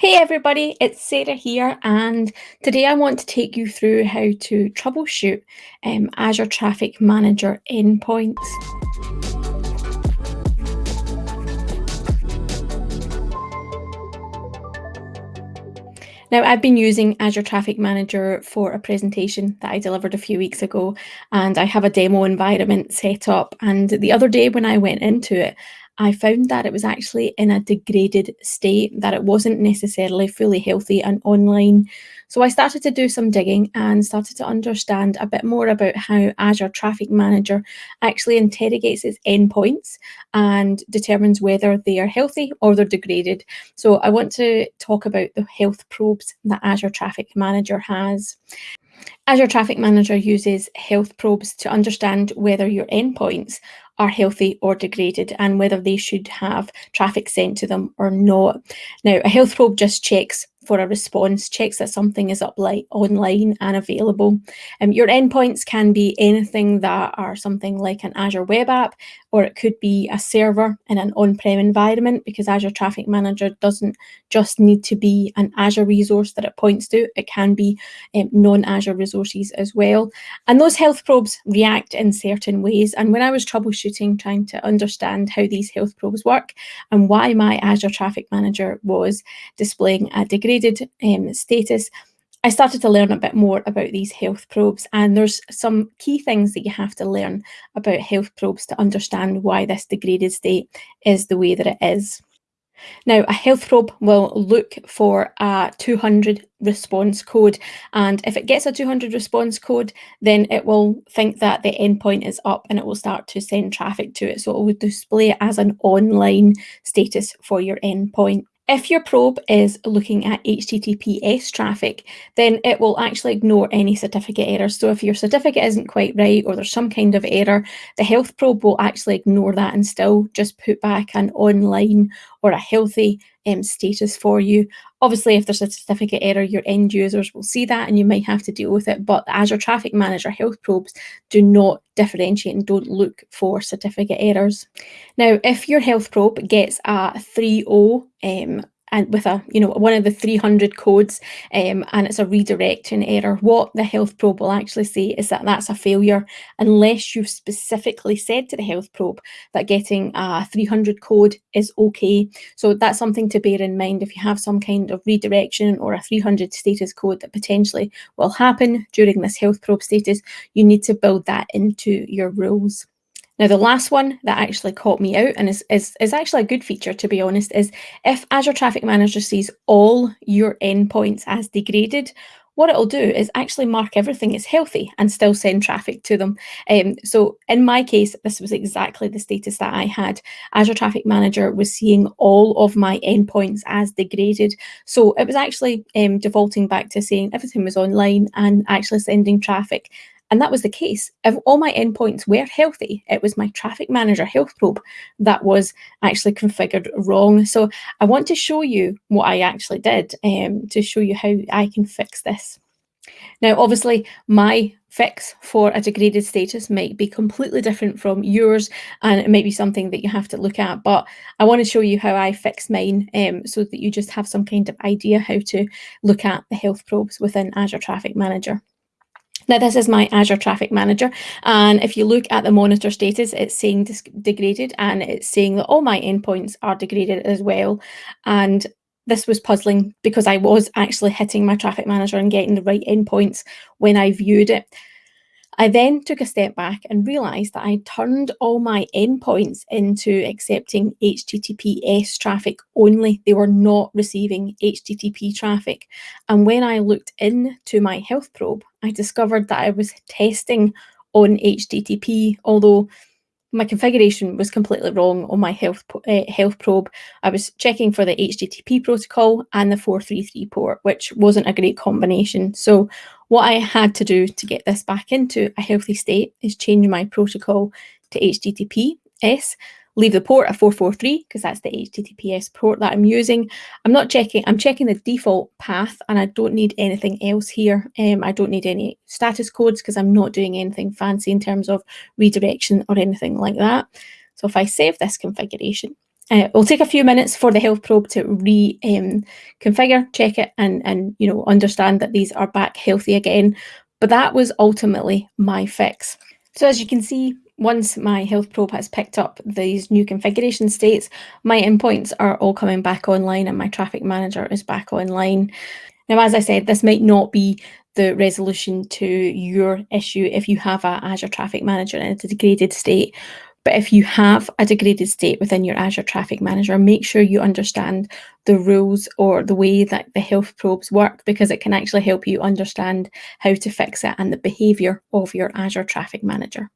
Hey everybody, it's Sarah here and today I want to take you through how to troubleshoot um, Azure Traffic Manager endpoints. Now, I've been using Azure Traffic Manager for a presentation that I delivered a few weeks ago, and I have a demo environment set up. And the other day when I went into it, I found that it was actually in a degraded state, that it wasn't necessarily fully healthy and online. So I started to do some digging and started to understand a bit more about how Azure Traffic Manager actually interrogates its endpoints and determines whether they are healthy or they're degraded. So I want to talk about the health probes that Azure Traffic Manager has. Azure Traffic Manager uses health probes to understand whether your endpoints are healthy or degraded and whether they should have traffic sent to them or not. Now, a health probe just checks for a response, checks that something is up online and available. Um, your endpoints can be anything that are something like an Azure web app, or it could be a server in an on-prem environment because Azure Traffic Manager doesn't just need to be an Azure resource that it points to, it can be um, non-Azure resources as well. And those health probes react in certain ways. And when I was troubleshooting, trying to understand how these health probes work and why my Azure Traffic Manager was displaying a degree um, status, I started to learn a bit more about these health probes and there's some key things that you have to learn about health probes to understand why this degraded state is the way that it is. Now, a health probe will look for a 200 response code, and if it gets a 200 response code, then it will think that the endpoint is up and it will start to send traffic to it. So it will display it as an online status for your endpoint. If your probe is looking at HTTPS traffic, then it will actually ignore any certificate errors. So if your certificate isn't quite right or there's some kind of error, the health probe will actually ignore that and still just put back an online or a healthy um, status for you. Obviously, if there's a certificate error, your end users will see that and you might have to deal with it. But Azure Traffic Manager health probes do not differentiate and don't look for certificate errors. Now, if your health probe gets a 3.0 um, and with a you know one of the 300 codes um, and it's a redirection error. What the health probe will actually say is that that's a failure unless you've specifically said to the health probe that getting a 300 code is okay. So that's something to bear in mind if you have some kind of redirection or a 300 status code that potentially will happen during this health probe status. You need to build that into your rules now, the last one that actually caught me out and is, is, is actually a good feature, to be honest, is if Azure Traffic Manager sees all your endpoints as degraded, what it'll do is actually mark everything as healthy and still send traffic to them. Um, so in my case, this was exactly the status that I had. Azure Traffic Manager was seeing all of my endpoints as degraded. So it was actually um, defaulting back to saying everything was online and actually sending traffic and that was the case. If all my endpoints were healthy, it was my traffic manager health probe that was actually configured wrong. So I want to show you what I actually did um, to show you how I can fix this. Now, obviously, my fix for a degraded status might be completely different from yours and it might be something that you have to look at but I want to show you how I fix mine um, so that you just have some kind of idea how to look at the health probes within Azure Traffic Manager. Now this is my Azure Traffic Manager and if you look at the monitor status it's saying degraded and it's saying that all my endpoints are degraded as well and this was puzzling because I was actually hitting my traffic manager and getting the right endpoints when I viewed it. I then took a step back and realized that I turned all my endpoints into accepting HTTPS traffic only. They were not receiving HTTP traffic. And when I looked into my health probe, I discovered that I was testing on HTTP, although my configuration was completely wrong on my health uh, health probe. I was checking for the HTTP protocol and the 433 port, which wasn't a great combination. So what I had to do to get this back into a healthy state is change my protocol to HTTPS leave the port at 443 because that's the HTTPS port that I'm using. I'm not checking, I'm checking the default path and I don't need anything else here. Um, I don't need any status codes because I'm not doing anything fancy in terms of redirection or anything like that. So if I save this configuration Uh, it'll take a few minutes for the health probe to re-configure, um, check it, and and you know understand that these are back healthy again. But that was ultimately my fix. So as you can see, once my health probe has picked up these new configuration states, my endpoints are all coming back online and my traffic manager is back online. Now, as I said, this might not be the resolution to your issue if you have a Azure Traffic Manager in a degraded state, but if you have a degraded state within your Azure Traffic Manager, make sure you understand the rules or the way that the health probes work because it can actually help you understand how to fix it and the behavior of your Azure Traffic Manager.